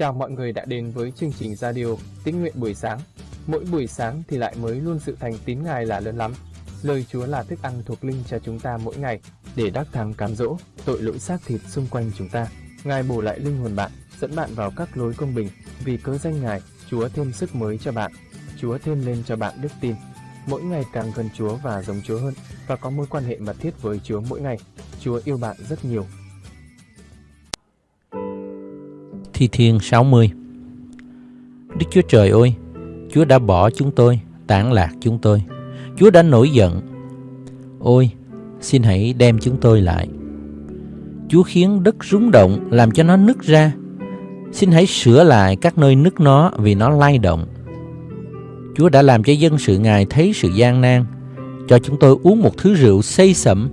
Chào mọi người đã đến với chương trình radio Tín nguyện buổi sáng. Mỗi buổi sáng thì lại mới luôn sự thành tín Ngài là lớn lắm. Lời Chúa là thức ăn thuộc linh cho chúng ta mỗi ngày để đắc thắng cám dỗ tội lỗi xác thịt xung quanh chúng ta. Ngài bổ lại linh hồn bạn, dẫn bạn vào các lối công bình. Vì cớ danh Ngài, Chúa thêm sức mới cho bạn. Chúa thêm lên cho bạn đức tin. Mỗi ngày càng gần Chúa và giống Chúa hơn và có mối quan hệ mật thiết với Chúa mỗi ngày. Chúa yêu bạn rất nhiều Thi Thiên 60 Đức Chúa Trời ơi, Chúa đã bỏ chúng tôi, tản lạc chúng tôi. Chúa đã nổi giận. Ôi, xin hãy đem chúng tôi lại. Chúa khiến đất rúng động làm cho nó nứt ra. Xin hãy sửa lại các nơi nứt nó vì nó lay động. Chúa đã làm cho dân sự Ngài thấy sự gian nan, cho chúng tôi uống một thứ rượu say sẩm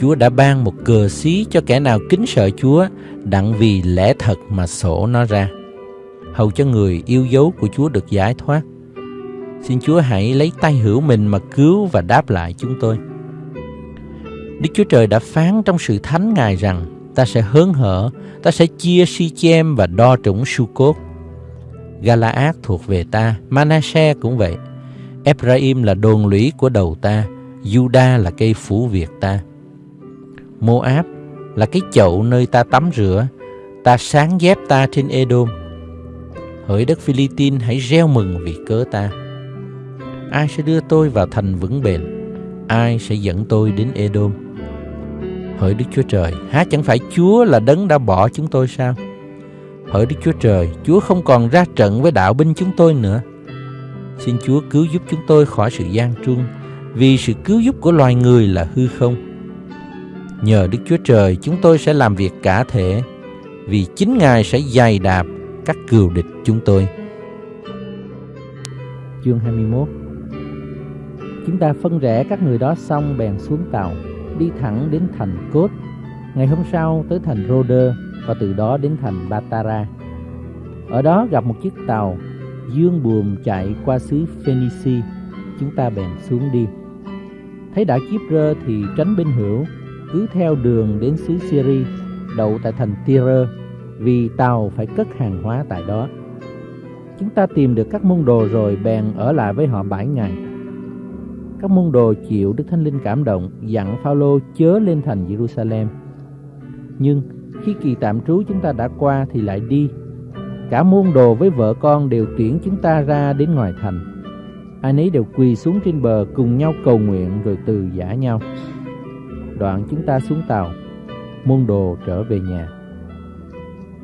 Chúa đã ban một cờ xí cho kẻ nào kính sợ Chúa đặng vì lẽ thật mà sổ nó ra. Hầu cho người yêu dấu của Chúa được giải thoát. Xin Chúa hãy lấy tay hữu mình mà cứu và đáp lại chúng tôi. Đức Chúa Trời đã phán trong sự thánh Ngài rằng ta sẽ hớn hở, ta sẽ chia si chem và đo trũng su cốt. Galaad thuộc về ta, Manasseh cũng vậy. Ephraim là đồn lũy của đầu ta, Judah là cây phủ việt ta. Moab là cái chậu nơi ta tắm rửa, ta sáng dép ta trên Edom. Hỡi đất Philippines hãy reo mừng vì cớ ta. Ai sẽ đưa tôi vào thành vững bền? Ai sẽ dẫn tôi đến Edom? Hỡi Đức Chúa Trời, há chẳng phải Chúa là đấng đã bỏ chúng tôi sao? Hỡi Đức Chúa Trời, Chúa không còn ra trận với đạo binh chúng tôi nữa. Xin Chúa cứu giúp chúng tôi khỏi sự gian truân, vì sự cứu giúp của loài người là hư không. Nhờ Đức Chúa Trời, chúng tôi sẽ làm việc cả thể. Vì chính Ngài sẽ dày đạp các cừu địch chúng tôi. Chương 21 Chúng ta phân rẽ các người đó xong bèn xuống tàu, Đi thẳng đến thành Cốt. Ngày hôm sau tới thành Rhoder Và từ đó đến thành Batara. Ở đó gặp một chiếc tàu, Dương buồm chạy qua xứ Phoenici Chúng ta bèn xuống đi. Thấy đã đảo rơ thì tránh bên hữu cứ theo đường đến xứ Syria, đậu tại thành Tyre, vì tàu phải cất hàng hóa tại đó. Chúng ta tìm được các môn đồ rồi bèn ở lại với họ bảy ngày. Các môn đồ chịu Đức Thánh Linh cảm động, dặn Phaolô chớ lên thành Jerusalem. Nhưng khi kỳ tạm trú chúng ta đã qua thì lại đi. Cả môn đồ với vợ con đều tuyển chúng ta ra đến ngoài thành. Ai nấy đều quỳ xuống trên bờ cùng nhau cầu nguyện rồi từ giả nhau. Đoạn chúng ta xuống tàu, Môn đồ trở về nhà.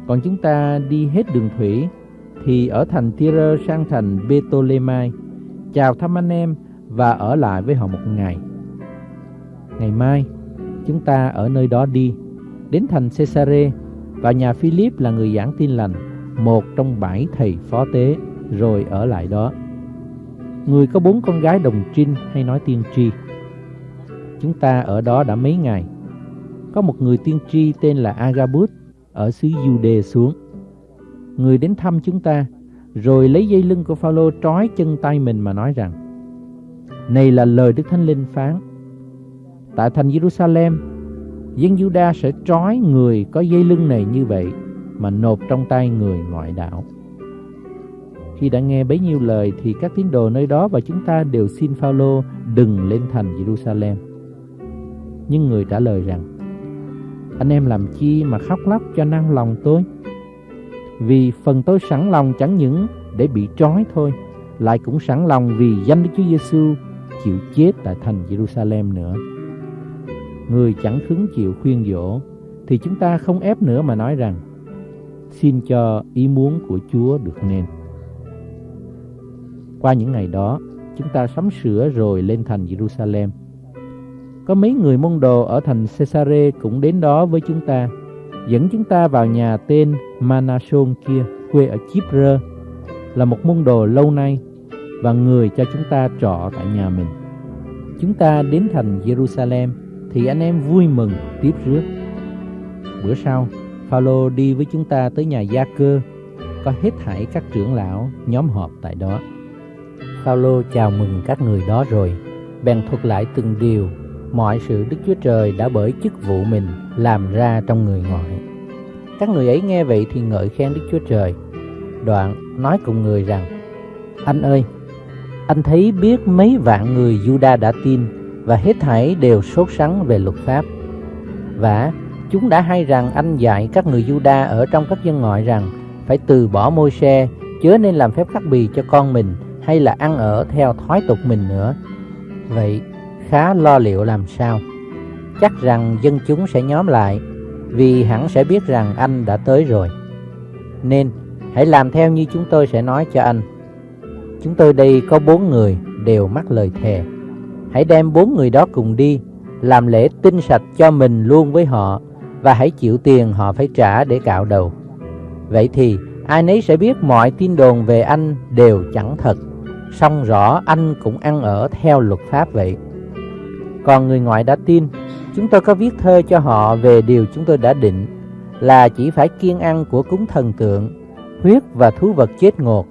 Còn chúng ta đi hết đường thủy Thì ở thành Tyre sang thành Betolemai Chào thăm anh em Và ở lại với họ một ngày. Ngày mai, Chúng ta ở nơi đó đi, Đến thành Cesare và nhà Philip là người giảng tin lành, Một trong bảy thầy phó tế, Rồi ở lại đó. Người có bốn con gái đồng trinh hay nói tiên tri. Chúng ta ở đó đã mấy ngày. Có một người tiên tri tên là Agabus ở xứ Jude xuống. Người đến thăm chúng ta, rồi lấy dây lưng của Phaolô trói chân tay mình mà nói rằng: Này là lời Đức Thánh Linh phán. Tại thành Jerusalem, dân Juda sẽ trói người có dây lưng này như vậy mà nộp trong tay người ngoại đạo. Khi đã nghe bấy nhiêu lời thì các tín đồ nơi đó và chúng ta đều xin Phaolô đừng lên thành Jerusalem. Nhưng người trả lời rằng, Anh em làm chi mà khóc lóc cho nao lòng tôi? Vì phần tôi sẵn lòng chẳng những để bị trói thôi, Lại cũng sẵn lòng vì danh Đức Chúa Giêsu chịu chết tại thành Jerusalem nữa. Người chẳng hứng chịu khuyên dỗ, Thì chúng ta không ép nữa mà nói rằng, Xin cho ý muốn của Chúa được nên. Qua những ngày đó, Chúng ta sắm sửa rồi lên thành Jerusalem có mấy người môn đồ ở thành Cesare cũng đến đó với chúng ta, dẫn chúng ta vào nhà tên Manason kia, quê ở Chipre, là một môn đồ lâu nay và người cho chúng ta trọ tại nhà mình. Chúng ta đến thành Jerusalem thì anh em vui mừng tiếp rước. Bữa sau, Phaolô đi với chúng ta tới nhà Gia Cơ, có hết thảy các trưởng lão nhóm họp tại đó. Phaolô chào mừng các người đó rồi, bèn thuật lại từng điều mọi sự Đức Chúa Trời đã bởi chức vụ mình làm ra trong người ngoại. Các người ấy nghe vậy thì ngợi khen Đức Chúa Trời. Đoạn nói cùng người rằng, Anh ơi, anh thấy biết mấy vạn người Juda đã tin và hết thảy đều sốt sắng về luật pháp. Và chúng đã hay rằng anh dạy các người Juda ở trong các dân ngoại rằng phải từ bỏ môi xe, chớ nên làm phép khắc bì cho con mình hay là ăn ở theo thói tục mình nữa. Vậy khá lo liệu làm sao? Chắc rằng dân chúng sẽ nhóm lại vì hẳn sẽ biết rằng anh đã tới rồi. Nên hãy làm theo như chúng tôi sẽ nói cho anh. Chúng tôi đây có bốn người đều mắc lời thề. Hãy đem bốn người đó cùng đi, làm lễ tinh sạch cho mình luôn với họ và hãy chịu tiền họ phải trả để cạo đầu. Vậy thì ai nấy sẽ biết mọi tin đồn về anh đều chẳng thật, song rõ anh cũng ăn ở theo luật pháp vậy. Còn người ngoại đã tin, chúng tôi có viết thơ cho họ về điều chúng tôi đã định là chỉ phải kiên ăn của cúng thần tượng, huyết và thú vật chết ngột,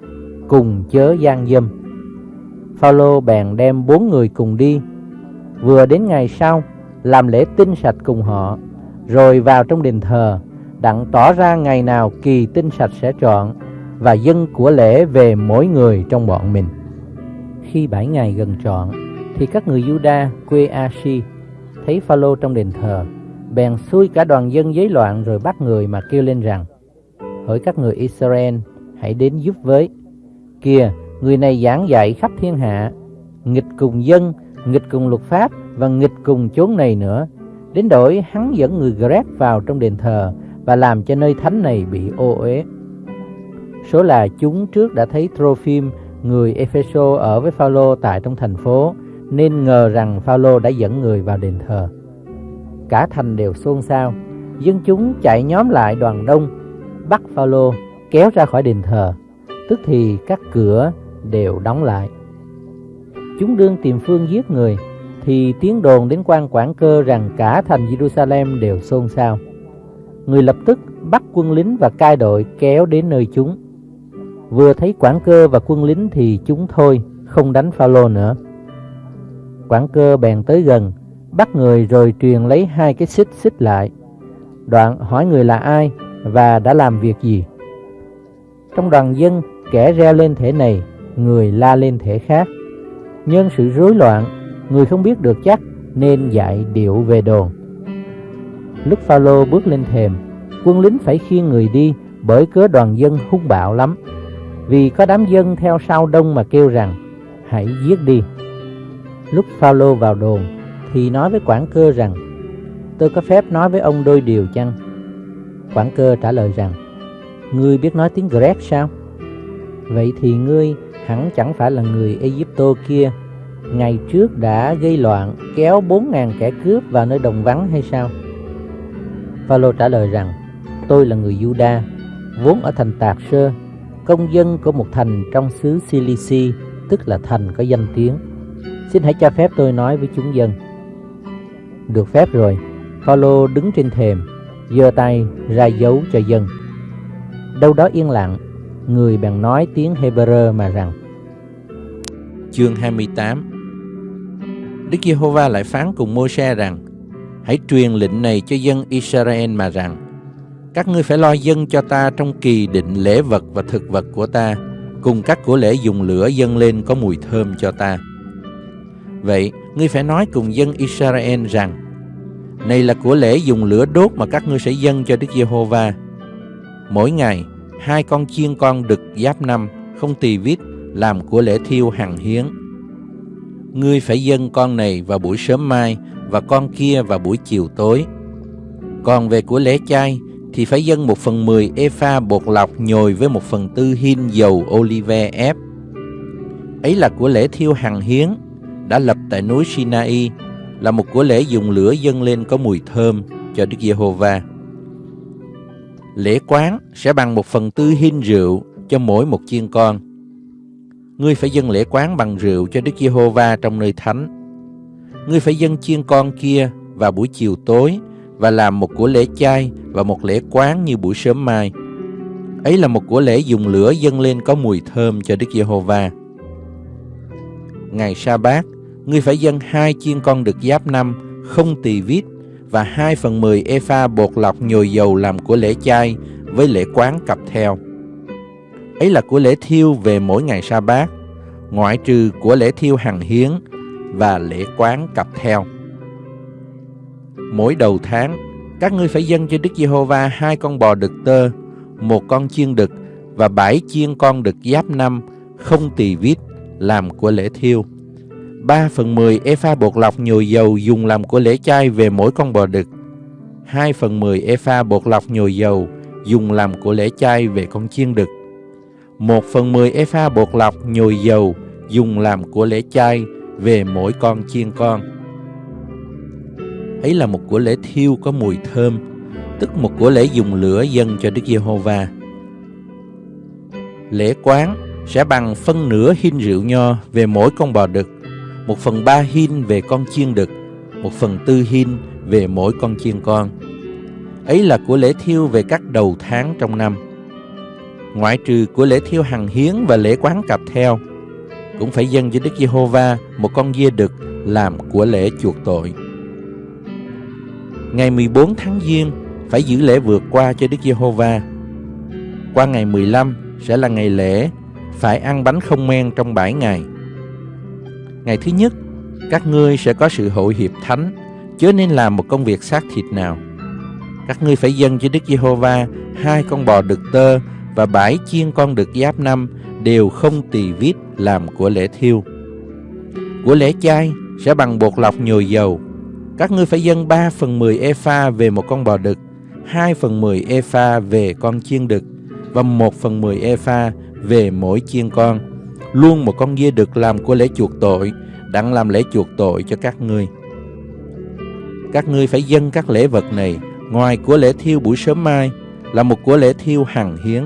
cùng chớ gian dâm. Phaolô bèn đem bốn người cùng đi, vừa đến ngày sau làm lễ tinh sạch cùng họ, rồi vào trong đền thờ, đặng tỏ ra ngày nào kỳ tinh sạch sẽ chọn và dân của lễ về mỗi người trong bọn mình. Khi bảy ngày gần trọn, thì các người Juda quê Ashi thấy Phaolô trong đền thờ, bèn xui cả đoàn dân giấy loạn rồi bắt người mà kêu lên rằng: Hỡi các người Israel, hãy đến giúp với. Kìa, người này giảng dạy khắp thiên hạ, nghịch cùng dân, nghịch cùng luật pháp và nghịch cùng chốn này nữa. Đến đổi hắn dẫn người Grec vào trong đền thờ và làm cho nơi thánh này bị ô uế. Số là chúng trước đã thấy Trophim, người Epheso ở với Phaolô tại trong thành phố, nên ngờ rằng Phaolô đã dẫn người vào đền thờ. Cả thành đều xôn xao, dân chúng chạy nhóm lại đoàn đông, bắt Phaolô kéo ra khỏi đền thờ, tức thì các cửa đều đóng lại. Chúng đương tìm phương giết người, thì tiếng đồn đến quan quản cơ rằng cả thành Jerusalem đều xôn xao. Người lập tức bắt quân lính và cai đội kéo đến nơi chúng. Vừa thấy quản cơ và quân lính thì chúng thôi, không đánh Phaolô nữa. Quảng cơ bèn tới gần, bắt người rồi truyền lấy hai cái xích xích lại. Đoạn hỏi người là ai và đã làm việc gì. Trong đoàn dân, kẻ reo lên thể này, người la lên thể khác. Nhân sự rối loạn, người không biết được chắc nên dạy điệu về đồn. Lúc Phaolô bước lên thềm, quân lính phải khiêng người đi bởi cớ đoàn dân hung bạo lắm. Vì có đám dân theo sau đông mà kêu rằng hãy giết đi. Lúc Phaolô vào đồn, thì nói với quản cơ rằng, tôi có phép nói với ông đôi điều chăng? Quản cơ trả lời rằng, ngươi biết nói tiếng Grec sao? Vậy thì ngươi hẳn chẳng phải là người Egypto kia ngày trước đã gây loạn, kéo 4.000 kẻ cướp vào nơi đồng vắng hay sao? Phaolô trả lời rằng, tôi là người Juda, vốn ở thành Tạc Sơ, công dân của một thành trong xứ Cilici tức là thành có danh tiếng xin hãy cho phép tôi nói với chúng dân. Được phép rồi. Paulo đứng trên thềm, giơ tay ra dấu cho dân. Đâu đó yên lặng, người bèn nói tiếng Hebrew mà rằng, Chương 28 Đức Giê-hô-va lại phán cùng Mô-se rằng, Hãy truyền lệnh này cho dân Israel mà rằng, Các ngươi phải lo dân cho ta trong kỳ định lễ vật và thực vật của ta, Cùng các của lễ dùng lửa dâng lên có mùi thơm cho ta. Vậy, ngươi phải nói cùng dân Israel rằng Này là của lễ dùng lửa đốt mà các ngươi sẽ dâng cho Đức Giê-hô-va Mỗi ngày, hai con chiên con đực giáp năm, không tỳ vít, làm của lễ thiêu hằng hiến ngươi phải dâng con này vào buổi sớm mai và con kia vào buổi chiều tối. Còn về của lễ chay thì phải dâng một phần mười epha bột lọc nhồi với một phần tư hin dầu olive ép. Ấy là của lễ thiêu hằng hiến đã lập tại núi Sinai là một của lễ dùng lửa dâng lên có mùi thơm cho Đức Giê-hô-va. Lễ quán sẽ bằng một phần tư hin rượu cho mỗi một chiên con ngươi phải dâng lễ quán bằng rượu cho Đức Giê-hô-va trong nơi thánh. Ngươi phải dâng chiên con kia vào buổi chiều tối và làm một của lễ chay và một lễ quán như buổi sớm mai. Ấy là một của lễ dùng lửa dâng lên có mùi thơm cho Đức Giê-hô-va. Ngày sa bát, ngươi phải dâng hai chiên con được giáp năm, không tỳ vít, và hai phần 10 epha bột lọc nhồi dầu làm của lễ chay với lễ quán cặp theo. Ấy là của lễ thiêu về mỗi ngày sa bát, ngoại trừ của lễ thiêu hằng hiến và lễ quán cặp theo. Mỗi đầu tháng, các ngươi phải dâng cho Đức Giê-hô-va hai con bò đực tơ, một con chiên đực và bảy chiên con đực giáp năm không tỳ vít làm của lễ thiêu. 3 phần 10 epha bột lọc nhồi dầu dùng làm của lễ chay về mỗi con bò đực. 2 phần 10 epha bột lọc nhồi dầu dùng làm của lễ chay về con chiên đực. 1 phần 10 epha bột lọc nhồi dầu dùng làm của lễ chay về mỗi con chiên con. Ấy là một của lễ thiêu có mùi thơm, tức một của lễ dùng lửa dâng cho Đức Giê-hô-va. Lễ quán sẽ bằng phân nửa hin rượu nho về mỗi con bò đực, một phần ba hin về con chiên đực, một phần tư hin về mỗi con chiên con. Ấy là của lễ thiêu về các đầu tháng trong năm. Ngoại trừ của lễ thiêu hằng hiến và lễ quán cặp theo, cũng phải dâng cho Đức Giê-hô-va một con dê đực làm của lễ chuộc tội. Ngày 14 tháng Giêng phải giữ lễ vượt qua cho Đức Giê-hô-va. Qua ngày 15 sẽ là ngày lễ, phải ăn bánh không men trong 7 ngày. Ngày thứ nhất, các ngươi sẽ có sự hội hiệp thánh, chớ nên làm một công việc xác thịt nào. Các ngươi phải dâng cho Đức Giê-hô-va hai con bò đực tơ và bảy chiên con đực giáp năm đều không tỳ vít làm của lễ thiêu. Của lễ chay sẽ bằng bột lọc nhồi dầu. Các ngươi phải dâng 3 phần 10 epha về một con bò đực, 2 phần 10 epha về con chiên đực và 1 phần 10 epha về mỗi chiên con. Luôn một con dê được làm của lễ chuộc tội, đặng làm lễ chuộc tội cho các ngươi. Các ngươi phải dâng các lễ vật này ngoài của lễ thiêu buổi sớm mai là một của lễ thiêu hằng hiến.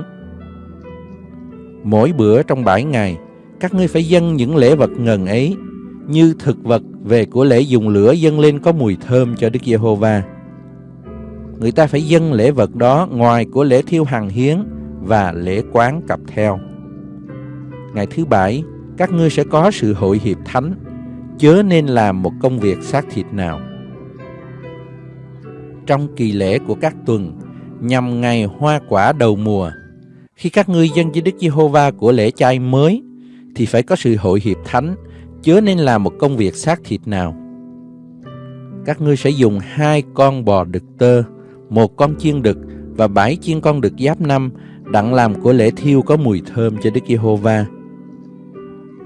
Mỗi bữa trong bảy ngày, các ngươi phải dâng những lễ vật ngần ấy như thực vật về của lễ dùng lửa dâng lên có mùi thơm cho Đức Giê-hô-va. Người ta phải dâng lễ vật đó ngoài của lễ thiêu hằng hiến và lễ quán cặp theo. Ngày thứ bảy, các ngươi sẽ có sự hội hiệp thánh, chớ nên làm một công việc xác thịt nào. Trong kỳ lễ của các tuần, nhằm ngày hoa quả đầu mùa, khi các ngươi dân với Đức Giê-hô-va của lễ chay mới, thì phải có sự hội hiệp thánh, chớ nên làm một công việc xác thịt nào. Các ngươi sẽ dùng hai con bò đực tơ, một con chiên đực và bảy chiên con đực giáp năm đặng làm của lễ thiêu có mùi thơm cho Đức Giê-hô-va.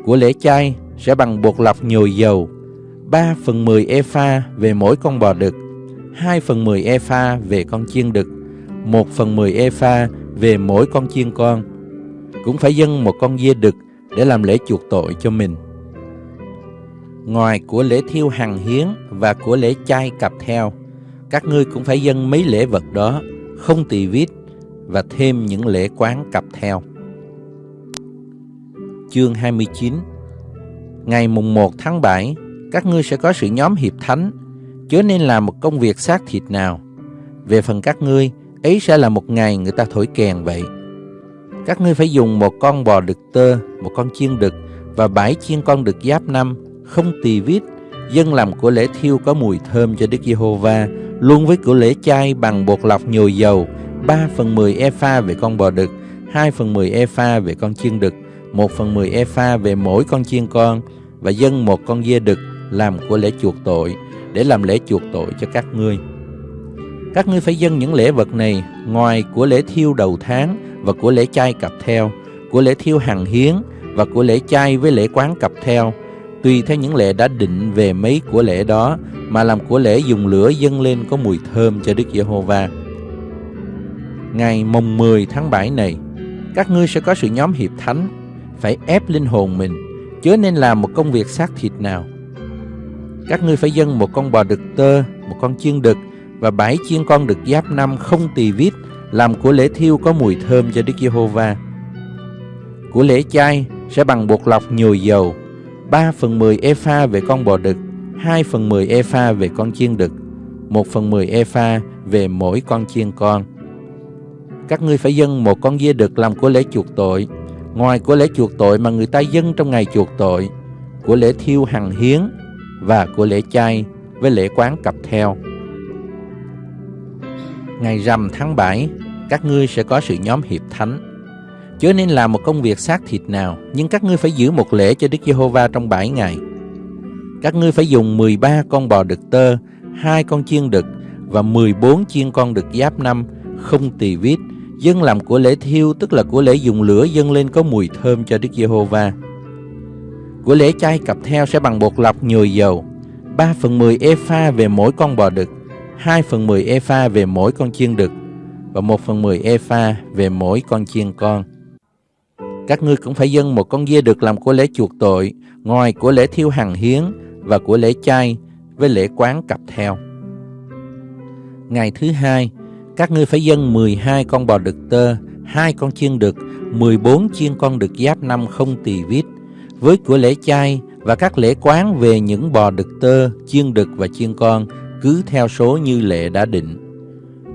Của lễ chay sẽ bằng bột lọc nhồi dầu, 3 phần 10 epha về mỗi con bò đực, 2 phần 10 epha về con chiên đực, 1 phần 10 epha về mỗi con chiên con. Cũng phải dâng một con dê đực để làm lễ chuộc tội cho mình. Ngoài của lễ thiêu hằng hiến và của lễ chay cặp theo, các ngươi cũng phải dâng mấy lễ vật đó, không tỳ vít và thêm những lễ quán cặp theo. Chương 29 Ngày mùng 1 tháng 7, các ngươi sẽ có sự nhóm hiệp thánh, chớ nên làm một công việc xác thịt nào. Về phần các ngươi, ấy sẽ là một ngày người ta thổi kèn vậy. Các ngươi phải dùng một con bò đực tơ, một con chiên đực và bảy chiên con đực giáp năm, không tỳ vít, dân làm của lễ thiêu có mùi thơm cho Đức Giê-hô-va, luôn với của lễ chay bằng bột lọc nhồi dầu, 3 phần 10 epha về con bò đực, 2 phần 10 epha về con chiên đực, một phần 10 epha về mỗi con chiên con, và dâng một con dê đực làm của lễ chuộc tội, để làm lễ chuộc tội cho các ngươi. Các ngươi phải dâng những lễ vật này ngoài của lễ thiêu đầu tháng và của lễ chay cặp theo, của lễ thiêu hằng hiến và của lễ chay với lễ quán cặp theo, tùy theo những lễ đã định về mấy của lễ đó mà làm của lễ dùng lửa dâng lên có mùi thơm cho Đức Giê-hô-va. Ngày mùng 10 tháng 7 này, các ngươi sẽ có sự nhóm hiệp thánh, phải ép linh hồn mình, chớ nên làm một công việc xác thịt nào. Các ngươi phải dâng một con bò đực tơ, một con chiên đực và bảy chiên con đực giáp năm không tỳ vít làm của lễ thiêu có mùi thơm cho Đức Giê-hô-va. Của lễ chay sẽ bằng bột lọc nhồi dầu, 3 phần 10 epha về con bò đực, 2 phần 10 epha về con chiên đực, 1 phần 10 epha về mỗi con chiên con. Các ngươi phải dâng một con dê đực làm của lễ chuộc tội, ngoài của lễ chuộc tội mà người ta dâng trong ngày chuộc tội, của lễ thiêu hằng hiến và của lễ chay với lễ quán cặp theo. Ngày rằm tháng 7, các ngươi sẽ có sự nhóm hiệp thánh. Chớ nên làm một công việc xác thịt nào, nhưng các ngươi phải giữ một lễ cho Đức Giê-hô-va trong 7 ngày. Các ngươi phải dùng 13 con bò đực tơ, hai con chiên đực và 14 chiên con đực giáp năm, không tỳ vít, dân làm của lễ thiêu tức là của lễ dùng lửa dâng lên có mùi thơm cho Đức Giê-hô-va. Của lễ chay cặp theo sẽ bằng bột lọc nhồi dầu, 3 phần 10 epha về mỗi con bò đực, 2 phần 10 epha về mỗi con chiên đực và 1 phần 10 epha về mỗi con chiên con. Các ngươi cũng phải dâng một con dê được làm của lễ chuộc tội, ngoài của lễ thiêu hằng hiến và của lễ chay với lễ quán cặp theo. Ngày thứ hai, các ngươi phải dâng 12 con bò đực tơ, hai con chiên đực, 14 chiên con đực giáp năm không tỳ vít, với của lễ chay và các lễ quán về những bò đực tơ, chiên đực và chiên con, cứ theo số như lệ đã định.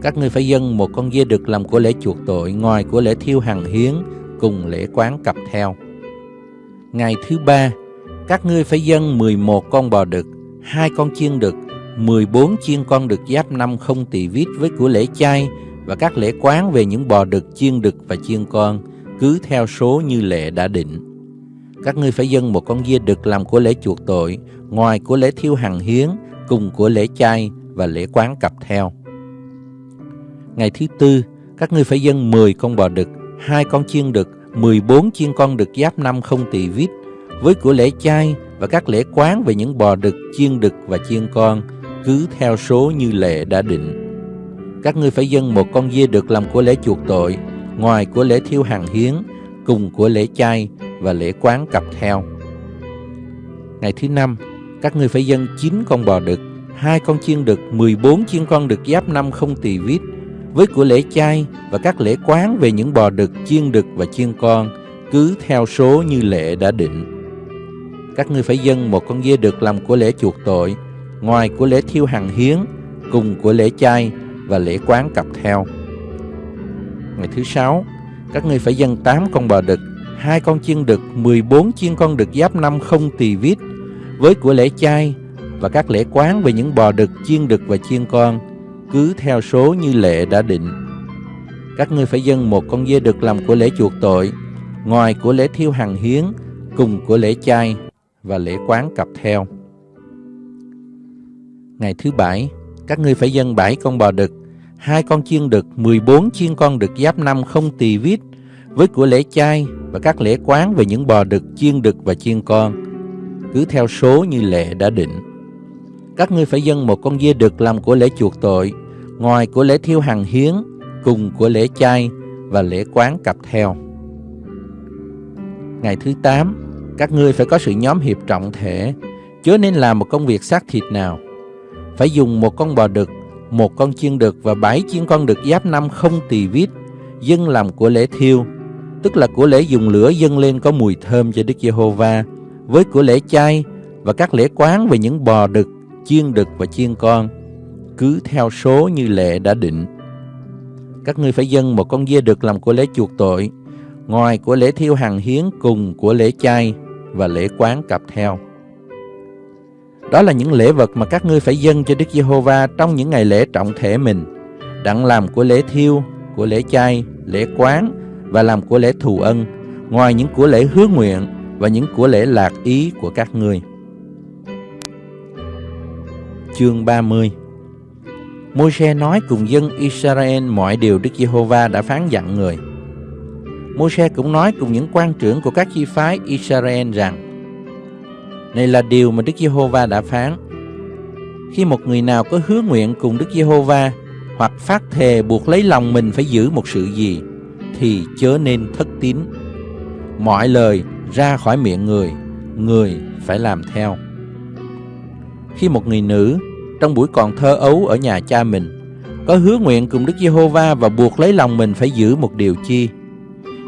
Các ngươi phải dâng một con dê đực làm của lễ chuộc tội, ngoài của lễ thiêu hằng hiến, cùng lễ quán cặp theo. Ngày thứ ba, các ngươi phải dâng 11 con bò đực, hai con chiên đực, 14 chiên con đực giáp năm không tỳ vít với của lễ chay và các lễ quán về những bò đực, chiên đực và chiên con, cứ theo số như lệ đã định. Các ngươi phải dâng một con dê đực làm của lễ chuộc tội, ngoài của lễ thiêu hằng hiến, cùng của lễ chay và lễ quán cặp theo. Ngày thứ tư, các ngươi phải dâng 10 con bò đực, hai con chiên đực, 14 chiên con đực giáp năm không tỳ vít, với của lễ chay và các lễ quán về những bò đực, chiên đực và chiên con, cứ theo số như lệ đã định. Các ngươi phải dâng một con dê đực làm của lễ chuộc tội, ngoài của lễ thiêu hàng hiến, cùng của lễ chay và lễ quán cặp theo. Ngày thứ năm, các ngươi phải dâng 9 con bò đực, hai con chiên đực, 14 chiên con đực giáp năm không tỳ vít, với của lễ chay và các lễ quán về những bò đực, chiên đực và chiên con, cứ theo số như lệ đã định. Các ngươi phải dâng một con dê đực làm của lễ chuộc tội, ngoài của lễ thiêu hằng hiến, cùng của lễ chay và lễ quán cặp theo. Ngày thứ sáu, các ngươi phải dâng 8 con bò đực, hai con chiên đực, 14 chiên con đực giáp năm không tỳ vít, với của lễ chay và các lễ quán về những bò đực, chiên đực và chiên con, cứ theo số như lệ đã định. Các ngươi phải dâng một con dê đực làm của lễ chuộc tội, ngoài của lễ thiêu hằng hiến, cùng của lễ chay và lễ quán cặp theo. Ngày thứ bảy, các ngươi phải dâng bảy con bò đực, hai con chiên đực, 14 chiên con đực giáp năm không tỳ vít, với của lễ chay và các lễ quán về những bò đực, chiên đực và chiên con, cứ theo số như lệ đã định. Các ngươi phải dâng một con dê đực làm của lễ chuộc tội, ngoài của lễ thiêu hằng hiến, cùng của lễ chay và lễ quán cặp theo. Ngày thứ 8, các ngươi phải có sự nhóm hiệp trọng thể, chớ nên làm một công việc xác thịt nào. Phải dùng một con bò đực, một con chiên đực và bảy chiên con đực giáp năm không tỳ vít, dâng làm của lễ thiêu, tức là của lễ dùng lửa dâng lên có mùi thơm cho Đức Giê-hô-va, với của lễ chay và các lễ quán về những bò đực, chiên đực và chiên con, cứ theo số như lệ đã định. Các ngươi phải dâng một con dê đực làm của lễ chuộc tội, ngoài của lễ thiêu hàng hiến cùng của lễ chay và lễ quán cặp theo. Đó là những lễ vật mà các ngươi phải dâng cho Đức Giê-hô-va trong những ngày lễ trọng thể mình, đặng làm của lễ thiêu, của lễ chay, lễ quán và làm của lễ thù ân, ngoài những của lễ hứa nguyện và những của lễ lạc ý của các ngươi. Chương 30 Môi-se nói cùng dân Israel mọi điều Đức Giê-hô-va đã phán dặn người. Môi-se cũng nói cùng những quan trưởng của các chi phái Israel rằng này là điều mà Đức Giê-hô-va đã phán. Khi một người nào có hứa nguyện cùng Đức Giê-hô-va hoặc phát thề buộc lấy lòng mình phải giữ một sự gì thì chớ nên thất tín. Mọi lời ra khỏi miệng người, người phải làm theo. Khi một người nữ trong buổi còn thơ ấu ở nhà cha mình có hứa nguyện cùng Đức Giê-hô-va và buộc lấy lòng mình phải giữ một điều chi.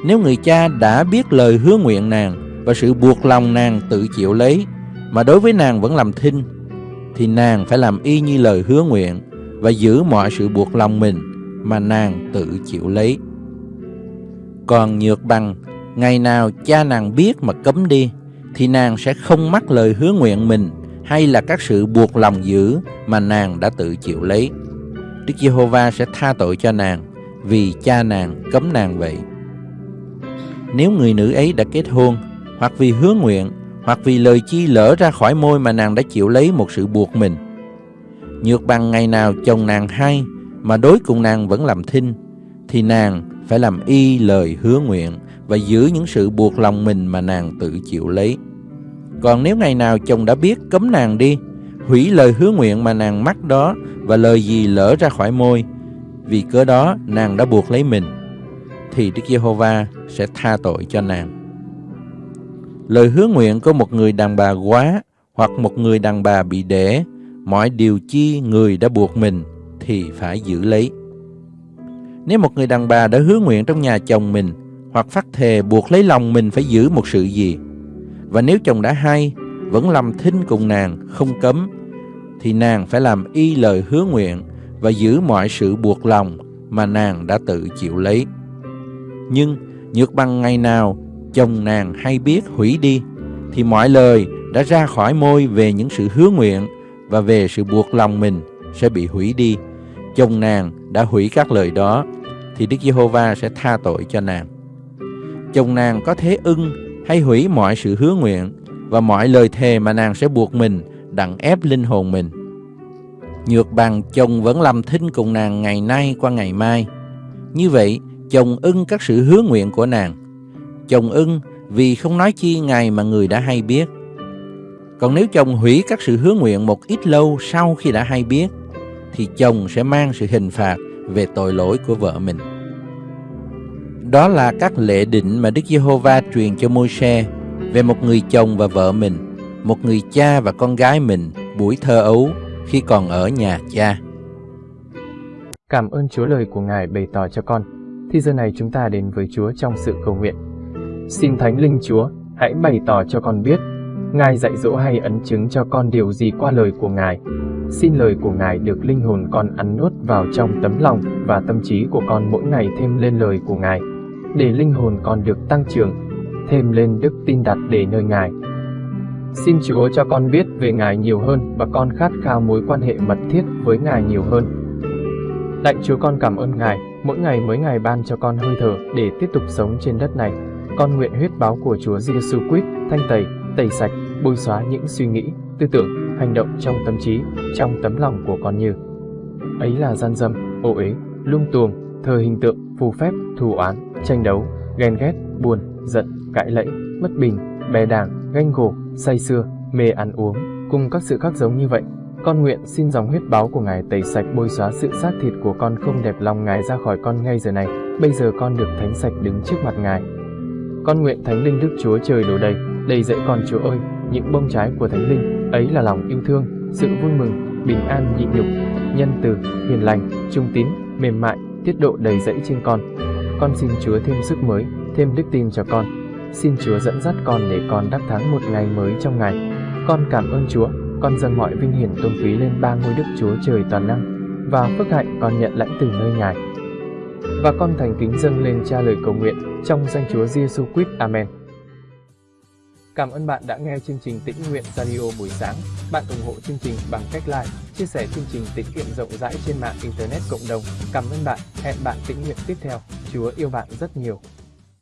Nếu người cha đã biết lời hứa nguyện nàng và sự buộc lòng nàng tự chịu lấy mà đối với nàng vẫn làm thinh thì nàng phải làm y như lời hứa nguyện và giữ mọi sự buộc lòng mình mà nàng tự chịu lấy. Còn nhược bằng, ngày nào cha nàng biết mà cấm đi, thì nàng sẽ không mắc lời hứa nguyện mình hay là các sự buộc lòng giữ mà nàng đã tự chịu lấy. Đức Giê-hô-va sẽ tha tội cho nàng vì cha nàng cấm nàng vậy. Nếu người nữ ấy đã kết hôn, hoặc vì hứa nguyện, hoặc vì lời chi lỡ ra khỏi môi mà nàng đã chịu lấy một sự buộc mình. Nhược bằng ngày nào chồng nàng hay mà đối cùng nàng vẫn làm thinh, thì nàng phải làm y lời hứa nguyện và giữ những sự buộc lòng mình mà nàng tự chịu lấy. Còn nếu ngày nào chồng đã biết cấm nàng đi, hủy lời hứa nguyện mà nàng mắc đó và lời gì lỡ ra khỏi môi, vì cớ đó nàng đã buộc lấy mình, thì Đức Giê-hô-va sẽ tha tội cho nàng. Lời hứa nguyện của một người đàn bà quá hoặc một người đàn bà bị đẻ, mọi điều chi người đã buộc mình thì phải giữ lấy. Nếu một người đàn bà đã hứa nguyện trong nhà chồng mình hoặc phát thề buộc lấy lòng mình phải giữ một sự gì, và nếu chồng đã hay, vẫn làm thinh cùng nàng, không cấm, thì nàng phải làm y lời hứa nguyện và giữ mọi sự buộc lòng mà nàng đã tự chịu lấy. Nhưng nhược bằng ngày nào chồng nàng hay biết hủy đi, thì mọi lời đã ra khỏi môi về những sự hứa nguyện và về sự buộc lòng mình sẽ bị hủy đi. Chồng nàng đã hủy các lời đó, thì Đức Giê-hô-va sẽ tha tội cho nàng. Chồng nàng có thế ưng hay hủy mọi sự hứa nguyện và mọi lời thề mà nàng sẽ buộc mình đặng ép linh hồn mình. Nhược bằng chồng vẫn làm thinh cùng nàng ngày nay qua ngày mai. Như vậy, chồng ưng các sự hứa nguyện của nàng. Chồng ưng vì không nói chi ngày mà người đã hay biết. Còn nếu chồng hủy các sự hứa nguyện một ít lâu sau khi đã hay biết, thì chồng sẽ mang sự hình phạt về tội lỗi của vợ mình. Đó là các lệ định mà Đức Giê-hô-va truyền cho Môi-se về một người chồng và vợ mình, một người cha và con gái mình buổi thơ ấu khi còn ở nhà cha. Cảm ơn Chúa lời của Ngài bày tỏ cho con. Thì giờ này chúng ta đến với Chúa trong sự cầu nguyện. Xin Thánh Linh Chúa, hãy bày tỏ cho con biết, Ngài dạy dỗ hay ấn chứng cho con điều gì qua lời của Ngài. Xin lời của Ngài được linh hồn con ăn nuốt vào trong tấm lòng và tâm trí của con mỗi ngày thêm lên lời của Ngài, để linh hồn con được tăng trưởng, thêm lên đức tin đặt để nơi Ngài. Xin Chúa cho con biết về Ngài nhiều hơn và con khát khao mối quan hệ mật thiết với Ngài nhiều hơn. Lạy Chúa con cảm ơn Ngài, mỗi ngày mới Ngài ban cho con hơi thở để tiếp tục sống trên đất này. Con nguyện huyết báo của Chúa Giêsu Christ thanh tẩy, tẩy sạch, bôi xóa những suy nghĩ, tư tưởng, hành động trong tâm trí, trong tấm lòng của con như ấy là gian dâm, ô uế, lung tuồng, thờ hình tượng, phù phép, thù oán, tranh đấu, ghen ghét, buồn, giận, cãi lẫy, mất bình, bè đảng, ganh gổ, say sưa, mê ăn uống, cùng các sự khác giống như vậy. Con nguyện xin dòng huyết báo của Ngài tẩy sạch bôi xóa sự xác thịt của con không đẹp lòng Ngài ra khỏi con ngay giờ này. Bây giờ con được thánh sạch đứng trước mặt Ngài. Con nguyện Thánh Linh Đức Chúa Trời đổ đầy, đầy dẫy con Chúa ơi, những bông trái của Thánh Linh, ấy là lòng yêu thương, sự vui mừng, bình an nhịn nhục, nhân từ, hiền lành, trung tín, mềm mại, tiết độ đầy dẫy trên con. Con xin Chúa thêm sức mới, thêm đức tin cho con. Xin Chúa dẫn dắt con để con đắc thắng một ngày mới trong ngày. Con cảm ơn Chúa, con dâng mọi vinh hiển tôn quý lên ba ngôi Đức Chúa Trời toàn năng và phước hạnh con nhận lãnh từ nơi Ngài. Và con thành kính dâng lên cha lời cầu nguyện trong danh Chúa Giêsu Christ. Amen. Cảm ơn bạn đã nghe chương trình Tĩnh Nguyện Radio buổi sáng. Bạn ủng hộ chương trình bằng cách like, chia sẻ chương trình tĩnh nguyện rộng rãi trên mạng Internet cộng đồng. Cảm ơn bạn. Hẹn bạn tĩnh nguyện tiếp theo. Chúa yêu bạn rất nhiều.